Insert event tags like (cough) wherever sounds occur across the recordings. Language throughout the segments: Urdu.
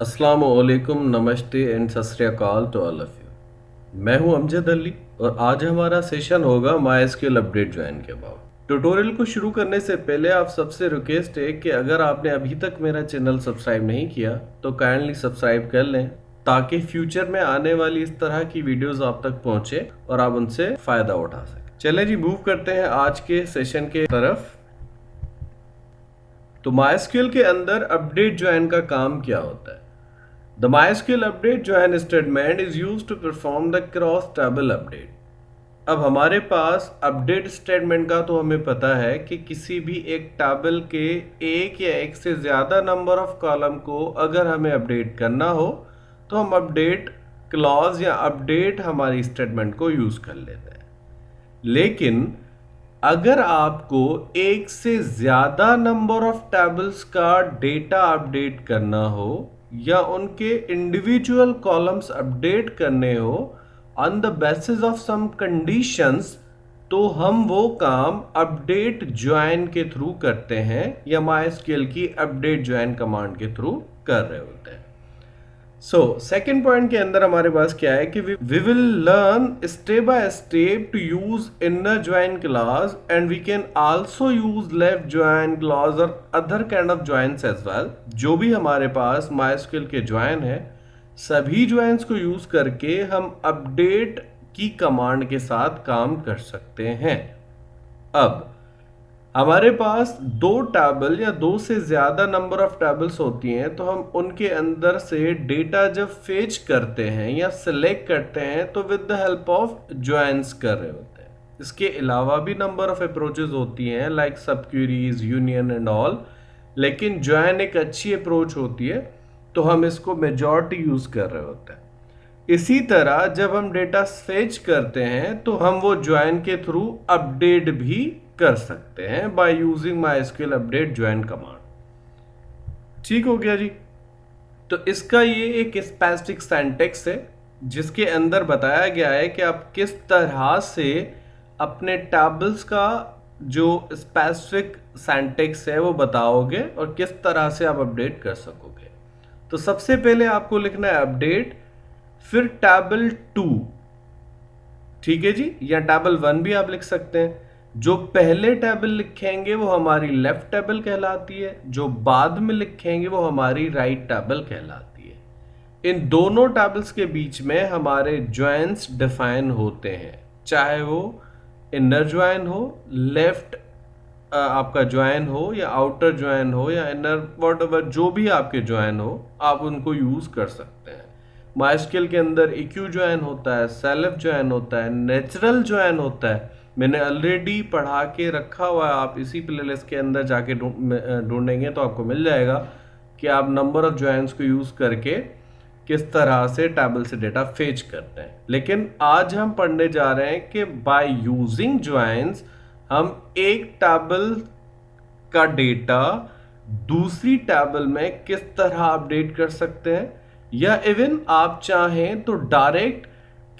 السلام علیکم، نمستے اینڈ سسریاکال ٹو آل آف یو۔ میں ہوں امجد علی اور آج ہمارا سیشن ہوگا مائی اسکیل اپڈیٹ جوائن کے بعد۔ ٹوٹوریل کو شروع کرنے سے پہلے آپ سب سے ریکویسٹ ہے کہ اگر آپ نے ابھی تک میرا چینل سبسکرائب نہیں کیا، تو کائنڈلی سبسکرائب کر لیں تاکہ فیوچر میں آنے والی اس طرح کی ویڈیوز آپ تک پہنچے اور آپ ان سے فائدہ اٹھا سکیں۔ چلیں جی موو کرتے ہیں آج کے سیشن کے طرف۔ تو مائی اسکیل کے اندر اپڈیٹ جوائن کا کام کیا ہوتا ہے؟ The MySQL update join statement is used to perform the cross table update. اب ہمارے پاس اپڈیٹ اسٹیٹمنٹ کا تو ہمیں پتا ہے کہ کسی بھی ایک ٹیبل کے ایک یا ایک سے زیادہ نمبر آف کالم کو اگر ہمیں اپڈیٹ کرنا ہو، تو ہم اپڈیٹ کلاز یا اپڈیٹ ہماری اسٹیٹمنٹ کو یوز کر لیتے ہیں لیکن اگر آپ کو ایک سے زیادہ نمبر آف ٹیبلز کا ڈیٹا اپڈیٹ کرنا ہو یا ان کے انڈیویجول کالمس اپڈیٹ کرنے ہو on the basis of some conditions تو ہم وہ کام اپڈیٹ جوائن کے تھرو کرتے ہیں یا مائی اسکیل کی اپڈیٹ جوائن کمانڈ کے تھرو کر رہے ہوتے ہیں۔ سو سیکنڈ پوائنٹ کے اندر ہمارے پاس کیا ہے کہ we will learn step by step to use inner join clause and we can also use left join clause اور other kind of joins as well جو بھی ہمارے پاس مائی اسکل کے جوائن ہیں، سبھی جوائنس کو یوز کر کے ہم اپڈیٹ کی کمانڈ کے ساتھ کام کر سکتے ہیں. اب ہمارے پاس دو ٹیبل یا دو سے زیادہ نمبر آف ٹیبلز ہوتی ہیں، تو ہم ان کے اندر سے ڈیٹا جب فیچ کرتے ہیں یا سلیکٹ کرتے ہیں، تو with the help of joins کر رہے ہوتے ہیں۔ اس کے علاوہ بھی نمبر آف اپروچز ہوتی ہیں like sub queries union and all لیکن جوائن ایک اچھی اپروچ ہوتی ہے، تو ہم اس کو میجورٹی یوز کر رہے ہوتے ہیں۔ اسی طرح جب ہم ڈیٹا فیچ کرتے ہیں، تو ہم وہ جوائن کے تھرو اپڈیٹ بھی کر سکتے ہیں by using MySQL update join command ٹھیک ہو گیا جی۔ تو اس کا یہ ایک اسپیسفک سینٹیکس ہے جس کے اندر بتایا گیا ہے کہ آپ کس طرح سے اپنے ٹیبلز کا جو اسپیسفک سینٹیکس ہے وہ بتاؤ گے اور کس طرح سے آپ اپڈیٹ کر سکو گے۔ تو سب سے پہلے آپ کو لکھنا ہے اپڈیٹ پھر ٹیبل ٹو۔ ٹھیک ہے جی؟ یا ٹیبل ون بھی آپ لکھ سکتے ہیں۔ جو پہلے ٹیبل لکھیں گے وہ ہماری لیفٹ ٹیبل کہلاتی ہے، جو بعد میں لکھیں گے وہ ہماری رائٹ ٹیبل کہلاتی ہے۔ ان دونوں ٹیبلز کے بیچ میں ہمارے جوائنس ڈیفائن ہوتے ہیں۔ چاہے وہ انر جوائن ہو، لیفٹ آپ کا جوائن ہو یا آؤٹر جوائن ہو یا انر، واٹ ایور، جو بھی آپ کے جوائن ہو، آپ ان کو یوز کر سکتے ہیں۔ مائی اسکل کے اندر ایکیو جوائن ہوتا ہے، سیلف جوائن ہوتا ہے، نیچرل جوائن ہوتا ہے۔ میں نے آلریڈی پڑھا کے رکھا ہوا ہے، آپ اسی پلے لسٹ کے اندر جا کے ڈھونڈیں گے تو آپ کو مل جائے گا کہ آپ نمبر آف جوائنس کو یوز کر کے کس طرح سے ٹیبل سے ڈیٹا فیچ کرتے ہیں۔ لیکن آج ہم پڑھنے جا رہے ہیں کہ بائی یوزنگ جوائنس ہم ایک ٹیبل کا ڈیٹا دوسری ٹیبل میں کس طرح اپڈیٹ کر سکتے ہیں۔ یا ایون آپ چاہیں تو ڈائریکٹ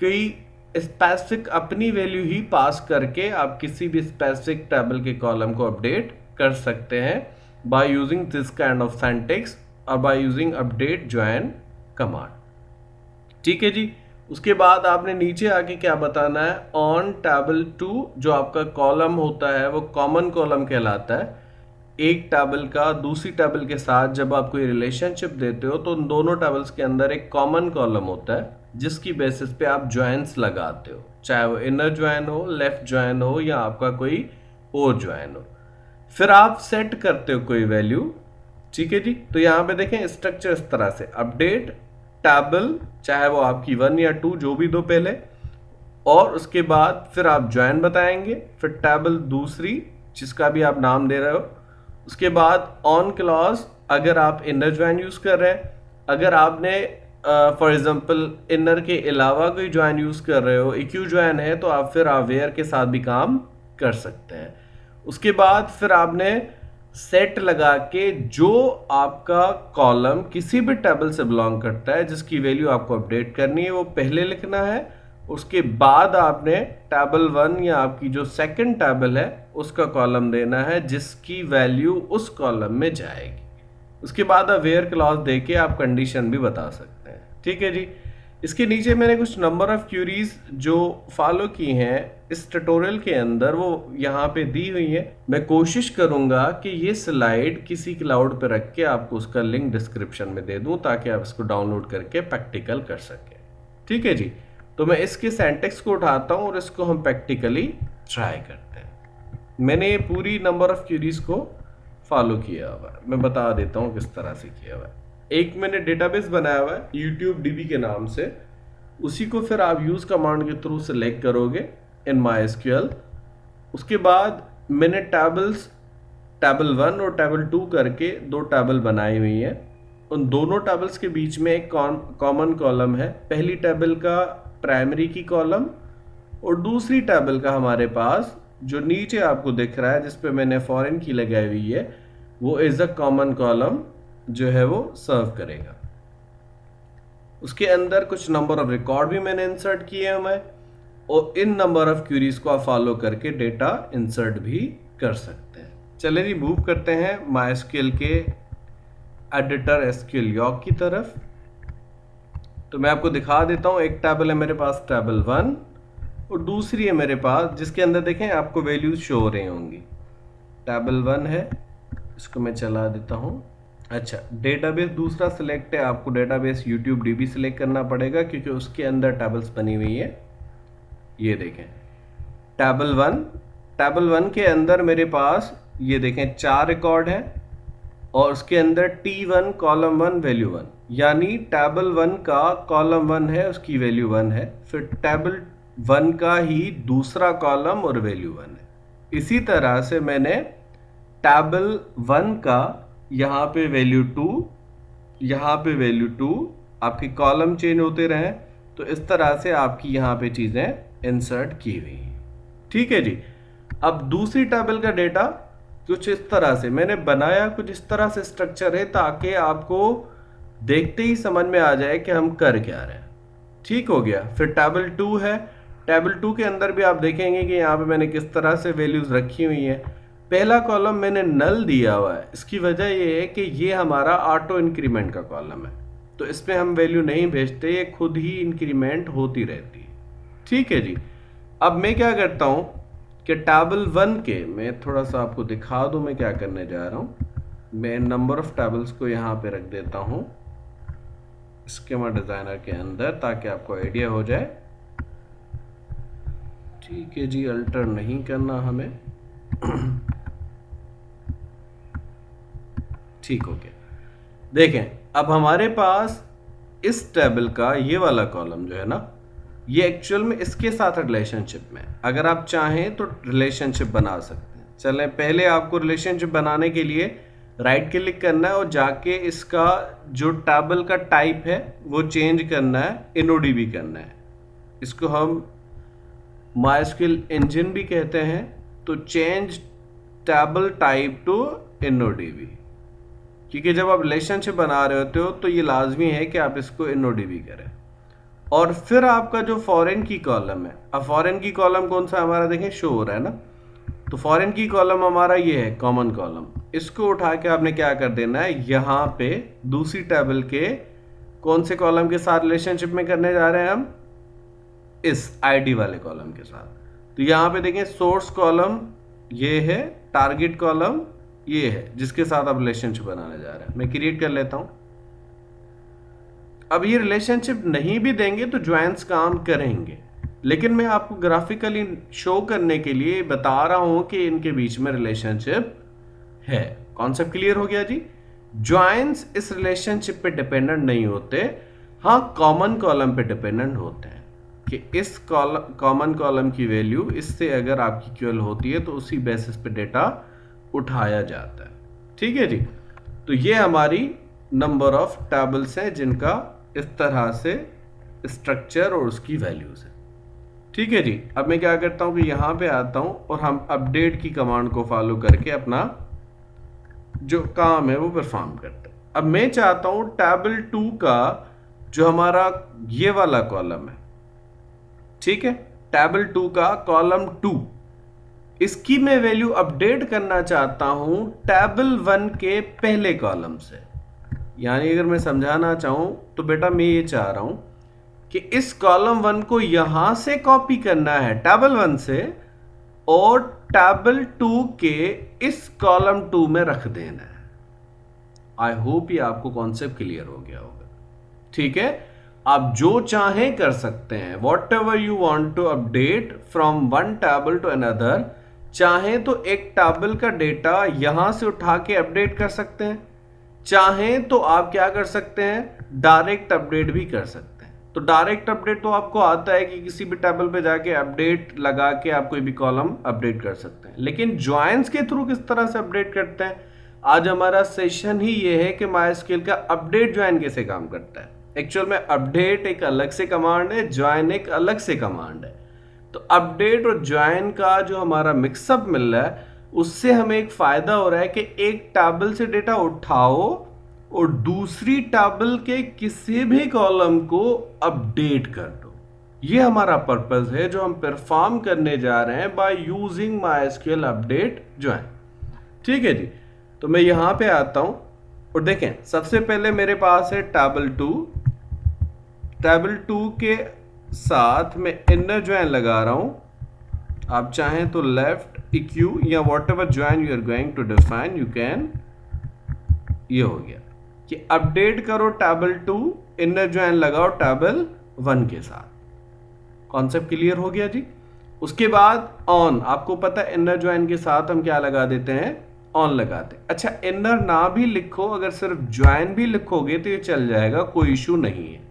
کئی اسپیسفک اپنی ویلیو ہی پاس کر کے آپ کسی بھی اسپیسفک ٹیبل کے کالم کو اپڈیٹ کر سکتے ہیں by using this kind of syntax اور by using update join command ٹھیک ہے جی؟ اس کے بعد آپ نے نیچے آ کے کیا بتانا ہے؟ آن ٹیبل ٹو جو آپ کا کالم ہوتا ہے وہ کامن کالم کہلاتا ہے۔ ایک ٹیبل کا دوسری ٹیبل کے ساتھ جب آپ کوئی ریلیشن شپ دیتے ہو تو ان دونوں ٹیبلز کے اندر ایک کامن کالم ہوتا ہے۔ جس کی بیسس پہ آپ جوائنس لگاتے ہو۔ چاہے وہ انر جوائن ہو لیفٹ جوائن ہو یا آپ کا کوئی اور جوائن ہو۔ پھر آپ سیٹ کرتے ہو کوئی ویلیو ٹھیک ہے جی؟ تو یہاں پہ دیکھیں اسٹرکچر اس طرح سے۔ اپڈیٹ ٹیبل چاہے وہ آپ کی ون یا ٹو جو بھی دو پہلے۔ اور اس کے بعد پھر آپ جوائن بتائیں گے۔ پھر ٹیبل دوسری، جس کا بھی آپ نام دے رہے ہو۔ اس کے بعد آن کلاس اگر آپ انر جوائن یوز کر رہے ہیں۔ اگر آپ نے فار ایگزامپل انر کے علاوہ کوئی جوائن یوز کر رہے ہو ایکیو جوائن ہے تو آپ پھر اویئر کے ساتھ بھی کام کر سکتے ہیں۔ اس کے بعد پھر آپ نے سیٹ لگا کے جو آپ کا کالم کسی بھی ٹیبل سے بلانگ کرتا ہے، جس کی ویلیو آپ کو اپڈیٹ کرنی ہے، وہ پہلے لکھنا ہے۔ اس کے بعد آپ نے ٹیبل ون یا آپ کی جو سیکنڈ ٹیبل ہے، اس کا کالم دینا ہے، جس کی ویلیو اس کالم میں جائے گی۔ اس کے بعد اویئر کلاس دے کے آپ کنڈیشن بھی بتا سکتے ہیں۔ ٹھیک ہے جی۔ اس کے نیچے میں نے کچھ نمبر آف کیوریز جو فالو کی ہیں، اس ٹیٹوریل کے اندر وہ یہاں پہ دی ہوئی ہے میں کوشش کروں گا کہ یہ سلائیڈ کسی کلاؤڈ پہ رکھ کے آپ کو اس کا لنک ڈسکرپشن میں دے دوں، تاکہ آپ اس کو ڈاؤن لوڈ کر کے پریکٹیکل کر سکیں۔ ٹھیک ہے جی۔ تو میں اس کے سینٹیکس کو اٹھاتا ہوں اور اس کو ہم پریکٹیکلی ٹرائی کرتے ہیں۔ میں نے یہ پوری نمبر آف کیوریز کو فالو کیا ہوا۔ ہے میں بتا دیتا ہوں کس طرح سے کیا ہوا۔ ہے ایک میں نے ڈیٹا بیس بنایا ہوا ہے یوٹیوب ڈی بی کے نام سے۔ اسی کو پھر آپ یوز کمانڈ کے تھرو سلیکٹ کرو گے ان مائی ایس کیو ایل اس کے بعد میں نے ٹیبلس ٹیبل ون اور ٹیبل ٹو کر کے دو ٹیبل بنائی ہوئی ہیں۔ ان دونوں ٹیبلس کے بیچ میں ایک کامن کالم ہے۔ پہلی ٹیبل کا پرائمری کی کالم اور دوسری ٹیبل کا ہمارے پاس جو نیچے آپ کو دکھ رہا ہے، جس پہ میں نے فورن کی لگائی ہوئی ہے، وہ از اے کامن کالم جو ہے وہ سرو کرے گا۔ اس کے اندر کچھ نمبر آف ریکارڈ بھی میں نے انسرٹ کیے ہیں میں، اور ان نمبر آف کیوریز کو آپ فالو کر کے ڈیٹا انسرٹ بھی کر سکتے ہیں۔ چلے جی موو کرتے ہیں مائی اسکیل کے ایڈیٹر ایسکیل یاک کی طرف۔ تو میں آپ کو دکھا دیتا ہوں، ایک ٹیبل ہے میرے پاس، ٹیبل ون۔ اور دوسری ہے میرے پاس، جس کے اندر دیکھیں آپ کو ویلیوز شو ہو رہی ہوں گی۔ ٹیبل ون ہے، اس کو میں چلا دیتا ہوں۔ اچھا ڈیٹا بیس دوسرا سلیکٹ ہے، آپ کو database YouTube D B select کرنا پڑے گا کیونکہ اس کے اندر ٹیبلز بنی ہوئی ہے یہ دیکھیں۔ ٹیبل ون ٹیبل ون کے اندر میرے پاس یہ دیکھیں، چار ریکارڈ ہیں اور اس کے اندر T one column one value one یعنی ٹیبل ون کا کالم ون ہے، اس کی ویلیو ون ہے۔ پھر ٹیبل ون کا ہی دوسرا کالم اور ویلیو ون ہے۔ اسی طرح سے میں نے ٹیبل ون کا یہاں پہ ویلیو ٹو یہاں پہ ویلیو ٹو آپ کی کالم چینج ہوتے رہیں تو اس طرح سے آپ کی یہاں پہ چیزیں انسرٹ کی ہوئی ہیں۔ ٹھیک ہے جی۔ اب دوسری ٹیبل کا ڈیٹا کچھ اس طرح سے، میں نے بنایا کچھ اس طرح سے اسٹرکچر ہے تاکہ آپ کو دیکھتے ہی سمجھ میں آ جائے کہ ہم کر کیا رہے ہیں۔ ٹھیک ہو گیا۔ پھر ٹیبل ٹو ہے۔ ٹیبل ٹو کے اندر بھی آپ دیکھیں گے کہ یہاں پہ میں نے کس طرح سے ویلیوز رکھی ہوئی ہیں۔ پہلا کالم میں نے نل دیا ہوا ہے۔ اس کی وجہ یہ ہے کہ یہ ہمارا آٹو انکریمنٹ کا کالم ہے۔ تو اس میں ہم ویلیو نہیں بھیجتے، یہ خود ہی انکریمنٹ ہوتی رہتی۔ ہے ٹھیک ہے جی۔ اب میں کیا کرتا ہوں کہ ٹیبل ون کے، میں تھوڑا سا آپ کو دکھا دوں میں کیا کرنے جا رہا ہوں۔ میں نمبر آف ٹیبلز کو یہاں پہ رکھ دیتا ہوں اسکیما ڈیزائنر کے اندر تاکہ آپ کو آئیڈیا ہو جائے۔ ٹھیک ہے جی الٹر نہیں کرنا ہمیں۔ (clears throat) ٹھیک ہو گیا۔ دیکھیں، اب ہمارے پاس اس ٹیبل کا یہ والا کالم جو ہے نا، یہ ایکچوئل میں اس کے ساتھ ریلیشن شپ میں اگر آپ چاہیں تو ریلیشن شپ بنا سکتے ہیں۔ چلیں، پہلے آپ کو ریلیشن شپ بنانے کے لیے رائٹ کلک کرنا ہے اور جا کے اس کا جو ٹیبل کا ٹائپ ہے، وہ چینج کرنا ہے انو ڈی بھی کرنا ہے۔ اس کو ہم مائی اسکل انجن بھی کہتے ہیں۔ تو change table type to InnoDB کیونکہ جب آپ ریلیشن شپ بنا رہے ہوتے ہو تو یہ لازمی ہے کہ آپ اس کو انو ڈی بی کریں۔ اور پھر آپ کا جو فورن کی کالم ہے، اب فورن کی کالم کون سا ہمارا دیکھیں؟ شو ہو رہا ہے نا۔ تو فورن کی کالم ہمارا یہ ہے کامن کالم اس کو اٹھا کے آپ نے کیا کر دینا ہے؟ یہاں پہ دوسری ٹیبل کے کون سے کالم کے ساتھ ریلیشن شپ میں کرنے جا رہے ہیں ہم؟ اس آئی ڈی والے کالم کے ساتھ۔ تو یہاں پہ دیکھیں سورس کالم یہ ہے ٹارگیٹ کالم یہ ہے، جس کے ساتھ آپ ریلیشن شپ بنانے جا رہے ہیں۔ میں کریٹ کر لیتا ہوں۔ اب یہ ریلیشن شپ نہیں بھی دیں گے تو جوائنس کام کریں گے۔ لیکن میں آپ کو گرافکلی شو کرنے کے لیے بتا رہا ہوں کہ ان کے بیچ میں ریلیشن شپ ہے۔ کانسیپٹ کلیئر ہو گیا جی؟ جوائنس اس ریلیشن شپ پہ ڈپینڈنٹ نہیں ہوتے۔ ہاں کامن کالم پہ ڈپینڈنٹ ہوتے ہیں کہ اس کامن کالم کی ویلیو اس سے اگر آپ کی کیول ہوتی ہے تو اسی بیسس پہ ڈیٹا اٹھایا جاتا ہے۔ ٹھیک ہے جی؟ تو یہ ہماری نمبر آف ٹیبلس ہیں جن کا اس طرح سے اسٹرکچر اور اس کی ویلیوز ہے ٹھیک ہے جی؟ اب میں کیا کرتا ہوں کہ یہاں پہ آتا ہوں اور ہم اپڈیٹ کی کمانڈ کو فالو کر کے اپنا جو کام ہے وہ پرفارم کرتے ہیں۔ اب میں چاہتا ہوں ٹیبل ٹو کا جو ہمارا یہ والا کالم ہے۔ ٹھیک ہے؟ ٹیبل ٹو کا کالم ٹو۔ اس کی میں ویلیو اپڈیٹ کرنا چاہتا ہوں ٹیبل ون کے پہلے کالم سے۔ یعنی اگر میں سمجھانا چاہوں تو بیٹا میں یہ چاہ رہا ہوں کہ اس کالم ون کو یہاں سے کاپی کرنا ہے، ٹیبل ون سے، اور ٹیبل ٹو کے اس کالم ٹو میں رکھ دینا ہے۔ آئی ہوپ یہ آپ کو کانسیپٹ کلیئر ہو گیا ہوگا۔ ٹھیک ہے؟ آپ جو چاہیں کر سکتے ہیں۔ Whatever you want to update from one table two اندر چاہیں تو ایک ٹیبل کا ڈیٹا یہاں سے اٹھا کے اپڈیٹ کر سکتے ہیں۔ چاہیں تو آپ کیا کر سکتے ہیں؟ ڈائریکٹ اپڈیٹ بھی کر سکتے ہیں۔ تو ڈائریکٹ اپڈیٹ تو آپ کو آتا ہے کہ کسی بھی ٹیبل پہ جا کے اپڈیٹ لگا کے آپ کوئی بھی کالم اپڈیٹ کر سکتے ہیں۔ لیکن جوائنس کے تھرو کس طرح سے اپڈیٹ کرتے ہیں؟ آج ہمارا سیشن ہی یہ ہے کہ مائی اسکیل کا اپڈیٹ جوائن کیسے کام کرتا ہے۔ ایکچوئل میں اپڈیٹ ایک الگ سے کمانڈ ہے، جوائن ایک الگ سے کمانڈ ہے۔ تو اپڈیٹ اور جوائن کا جو ہمارا مکس اپ مل رہا ہے، اس سے ہمیں ایک فائدہ ہو رہا ہے کہ ایک ٹیبل سے ڈیٹا اٹھاؤ اور دوسری ٹیبل کے کسی بھی کالم کو اپڈیٹ کر دو۔ یہ ہمارا پرپز ہے، جو ہم پرفارم کرنے جا رہے ہیں by using MySQL update join ٹھیک ہے جی؟ تو میں یہاں پہ آتا ہوں اور دیکھیں، سب سے پہلے میرے پاس ہے ٹیبل ٹو۔ ٹیبل ٹو کے ساتھ میں انر جوائن لگا رہا ہوں۔ آپ چاہیں تو لیفٹ اکیو یا whatever join you are going to define you can یہ ہو گیا۔ کہ اپڈیٹ کرو ٹیبل ٹو انر جوائن لگاؤ ٹیبل ون کے ساتھ۔ کانسیپٹ کلیئر ہو گیا جی؟ اس کے بعد آن آپ کو پتا انر جوائن کے ساتھ ہم کیا لگا دیتے ہیں؟ آن لگاتے ہیں اچھا انر نہ بھی لکھو، اگر صرف جوائن بھی لکھو گے تو یہ چل جائے گا، کوئی ایشو نہیں ہے۔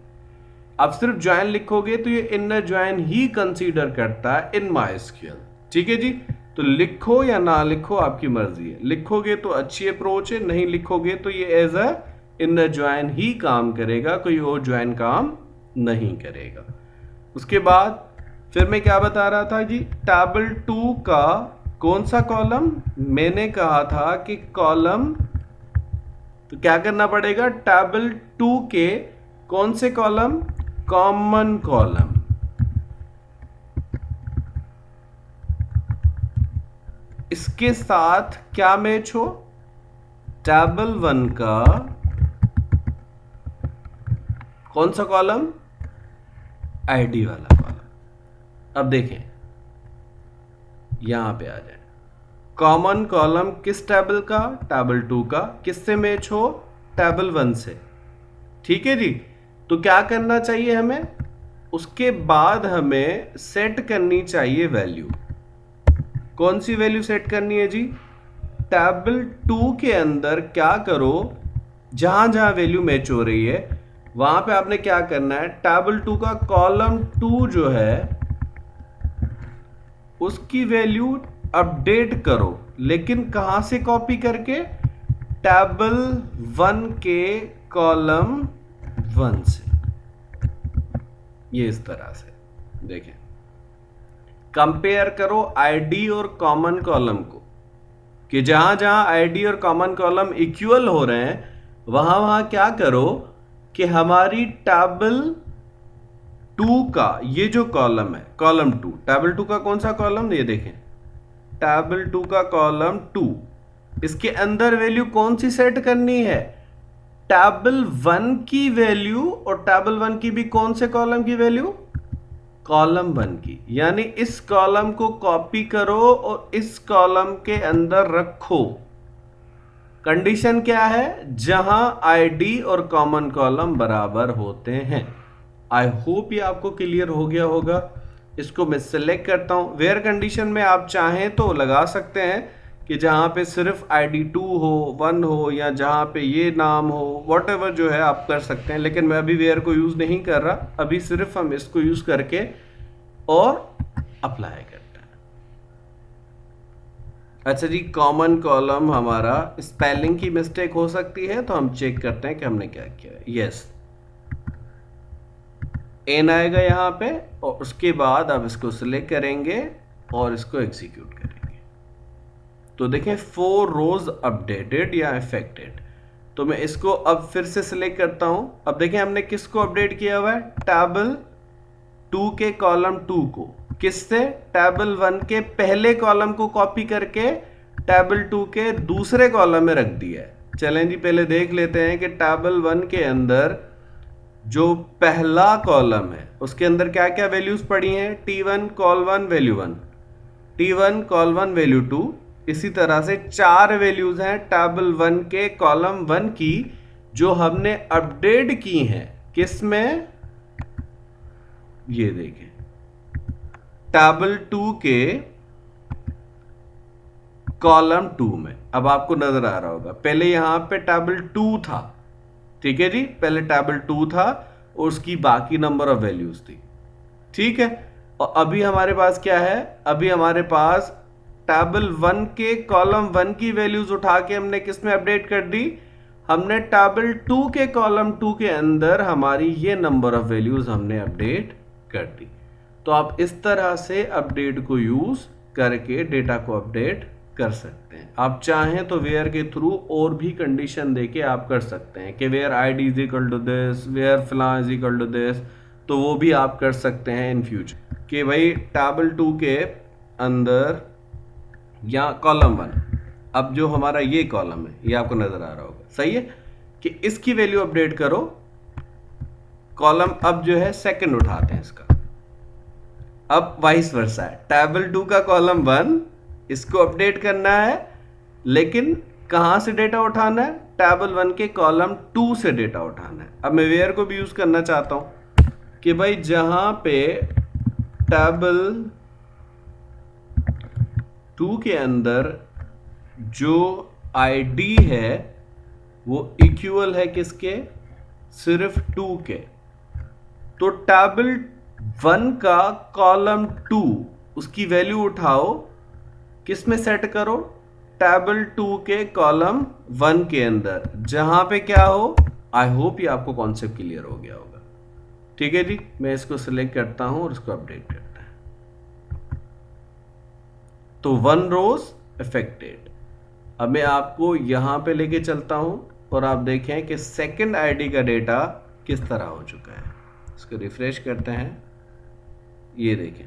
اب صرف جوائن لکھو گے تو یہ انر جوائن ہی کنسیڈر کرتا ہے ان مائی اسکیل ٹھیک ہے جی؟ تو لکھو یا نہ لکھو آپ کی مرضی ہے. لکھو گے تو اچھی اپروچ ہے، نہیں لکھو گے تو یہ ایز اے انر جوائن ہی کام کرے گا، کوئی اور جوائن کام نہیں کرے گا. اس کے بعد پھر میں کیا بتا رہا تھا جی؟ ٹیبل ٹو کا کون سا کالم میں نے کہا تھا کہ کالم تو کیا کرنا پڑے گا؟ ٹیبل ٹو کے کون سے کالم کامن کالم اس کے ساتھ کیا میچ ہو ٹیبل ون کا کون سا کالم آئی ڈی والا کالم اب دیکھیں یہاں پہ آ جائیں کامن کالم کس ٹیبل کا ٹیبل ٹو کا کس سے میچ ہو ٹیبل ون سے ٹھیک ہے جی تو کیا کرنا چاہیے ہمیں؟ اس کے بعد ہمیں سیٹ کرنی چاہیے ویلیو کون سی ویلیو سیٹ کرنی ہے جی؟ ٹیبل ٹو کے اندر کیا کرو؟ جہاں جہاں ویلیو میچ ہو رہی ہے، وہاں پہ آپ نے کیا کرنا ہے؟ ٹیبل ٹو کا کالم ٹو جو ہے، اس کی ویلیو اپڈیٹ کرو. لیکن کہاں سے کاپی کر کے؟ ٹیبل ون کے کالم ون سے یہ اس طرح سے دیکھیں کمپیئر کرو آئی ڈی اور کامن کالم کو کہ جہاں جہاں آئی ڈی اور کامن کالم اکول ہو رہے ہیں وہاں وہاں کیا کرو کہ ہماری ٹیبل ٹو کا یہ جو کالم ہے کالم ٹو ٹیبل ٹو کا کون سا کالم یہ دیکھیں ٹیبل ٹو کا کالم ٹو اس کے اندر ویلیو کون سی سیٹ کرنی ہے ٹیبل ون کی ویلیو اور ٹیبل ون کی بھی کون سے کالم کی ویلیو؟ کالم ون کی۔ یعنی اس کالم کو کاپی کرو اور اس کالم کے اندر رکھو۔ کنڈیشن کیا ہے؟ جہاں آئی ڈی اور کامن کالم برابر ہوتے ہیں۔ آئی ہوپ یہ آپ کو کلیئر ہو گیا ہوگا۔ اس کو میں سلیکٹ کرتا ہوں۔ ویئر کنڈیشن میں آپ چاہیں تو لگا سکتے ہیں۔ کہ جہاں پہ صرف آئی ڈی ٹو ہو ون ہو، یا جہاں پہ یہ نام ہو واٹ ایور جو ہے آپ کر سکتے ہیں، لیکن میں ابھی ویئر کو یوز نہیں کر رہا۔ ابھی صرف ہم اس کو یوز کر کے اور اپلائی کرتے ہیں۔ اچھا جی کامن کالم ہمارا اسپیلنگ کی مسٹیک ہو سکتی ہے، تو ہم چیک کرتے ہیں کہ ہم نے کیا کیا یس این آئے گا یہاں پہ، اور اس کے بعد آپ اس کو سلیکٹ کریں گے اور اس کو ایگزیکیوٹ کریں گے۔ تو دیکھیں فور روز اپڈیٹڈ یا افیکٹڈ تو میں اس کو اب پھر سے سلیکٹ کرتا ہوں. اب دیکھیں ہم نے کس کو اپڈیٹ کیا ہوا ہے؟ ٹیبل ٹو کے کالم ٹو کو. کس سے؟ ٹیبل ون کے پہلے کالم کو کاپی کر کے ٹیبل ٹو کے دوسرے کالم میں رکھ دیا ہے. چلیں جی پہلے دیکھ لیتے ہیں کہ ٹیبل ون کے اندر جو پہلا کالم ہے، اس کے اندر کیا کیا ویلیوز پڑی ہیں؟ T one col one value one T one col one value two اسی طرح سے چار ویلیوز ہیں ٹیبل ون کے کالم ون کی، جو ہم نے اپڈیٹ کی ہیں۔ کس میں؟ یہ دیکھیں۔ ٹیبل ٹو کے کالم ٹو میں۔ اب آپ کو نظر آ رہا ہوگا۔ پہلے یہاں پہ ٹیبل ٹو تھا۔ ٹھیک ہے جی؟ پہلے ٹیبل ٹو تھا اور اس کی باقی نمبر آف ویلیوز تھی۔ ٹھیک ہے؟ اور ابھی ہمارے پاس کیا ہے؟ ابھی ہمارے پاس ٹیبل ون کے کالم ون کی ویلیوز اٹھا کے ہم نے کس میں اپڈیٹ کر دی؟ ہم نے ٹیبل ٹو کے کالم ٹو کے اندر ہماری یہ نمبر آف ویلیوز ہم نے اپڈیٹ کر دی۔ تو آپ اس طرح سے اپڈیٹ کو یوز کر کے ڈیٹا کو اپڈیٹ کر سکتے ہیں۔ آپ چاہیں تو ویئر کے تھرو اور بھی کنڈیشن دے کے آپ کر سکتے ہیں کہ where I D is equal to this where فلاں از اکل ٹو دس تو وہ بھی آپ کر سکتے ہیں ان فیوچر کہ بھائی ٹیبل ٹو کے اندر یا کالم ون۔ اب جو ہمارا یہ کالم ہے، یہ آپ کو نظر آ رہا ہوگا۔ صحیح ہے؟ کہ اس کی ویلیو اپڈیٹ کرو۔ کالم اب جو ہے سیکنڈ اٹھاتے ہیں اس کا۔ اب وائس ورسا ہے۔ ٹیبل ٹو کا کالم ون، اس کو اپڈیٹ کرنا ہے۔ لیکن کہاں سے ڈیٹا اٹھانا ہے؟ ٹیبل ون کے کالم ٹو سے ڈیٹا اٹھانا ہے۔ اب میں ویئر کو بھی یوز کرنا چاہتا ہوں کہ بھائی جہاں پہ ٹیبل ٹو کے اندر جو آئی ڈی ہے، وہ ایکول ہے کس کے؟ صرف ٹو کے۔ تو ٹیبل ون کا کالم ٹو اس کی ویلیو اٹھاؤ، کس میں سیٹ کرو؟ ٹیبل ٹو کے کالم ون کے اندر۔ جہاں پہ کیا ہو؟ آئی ہوپ یہ آپ کو کانسیپٹ کلیئر ہو گیا ہوگا۔ ٹھیک ہے جی میں اس کو سلیکٹ کرتا ہوں اور اس کو اپڈیٹ کرتا ہے تو ون روز افیکٹڈ اب میں آپ کو یہاں پہ لے کے چلتا ہوں اور آپ دیکھیں کہ سیکنڈ آئی ڈی کا ڈیٹا کس طرح ہو چکا ہے۔ اس کو ریفریش کرتے ہیں۔ یہ دیکھیں۔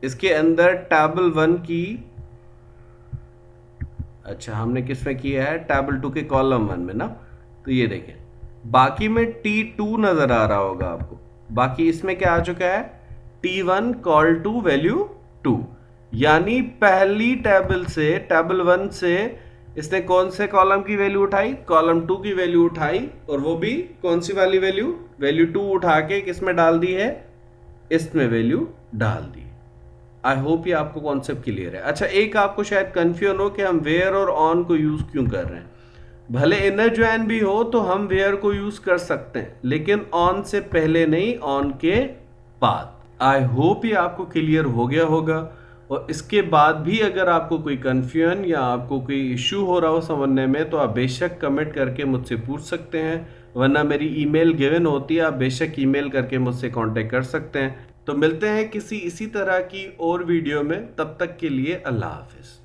اس کے اندر ٹیبل ون کی اچھا ہم نے کس میں کیا ہے؟ ٹیبل ٹو کے کالم ون میں نا۔ تو یہ دیکھیں۔ باقی میں ٹی ٹو نظر آ رہا ہوگا آپ کو۔ باقی اس میں کیا آ چکا ہے؟ T one col two value two یعنی پہلی ٹیبل سے ٹیبل ون سے اس نے کون سے کالم کی ویلیو اٹھائی؟ کالم ٹو کی ویلیو اٹھائی اور وہ بھی کون سی والی ویلیو؟ ویلیو ٹو اٹھا کے کس میں ڈال دی ہے؟ اس میں ویلیو ڈال دی۔ آئی ہوپ یہ آپ کو کانسیپٹ کلیئر ہے۔ اچھا ایک آپ کو شاید کنفیوژن ہو کہ ہم ویئر اور آن کو یوز کیوں کر رہے ہیں۔ بھلے انر جوائن بھی ہو تو ہم ویئر کو یوز کر سکتے ہیں، لیکن آن سے پہلے نہیں آن کے بعد۔ آئی ہوپ یہ آپ کو کلیئر ہو گیا ہوگا۔ اور اس کے بعد بھی اگر آپ کو کوئی کنفیوژن یا آپ کو کوئی ایشو ہو رہا ہو سمجھنے میں، تو آپ بے شک کمنٹ کر کے مجھ سے پوچھ سکتے ہیں۔ ورنہ میری ای میل گیون ہوتی ہے، آپ بے شک ای میل کر کے مجھ سے کانٹیکٹ کر سکتے ہیں۔ تو ملتے ہیں کسی اسی طرح کی اور ویڈیو میں۔ تب تک کے لیے اللہ حافظ۔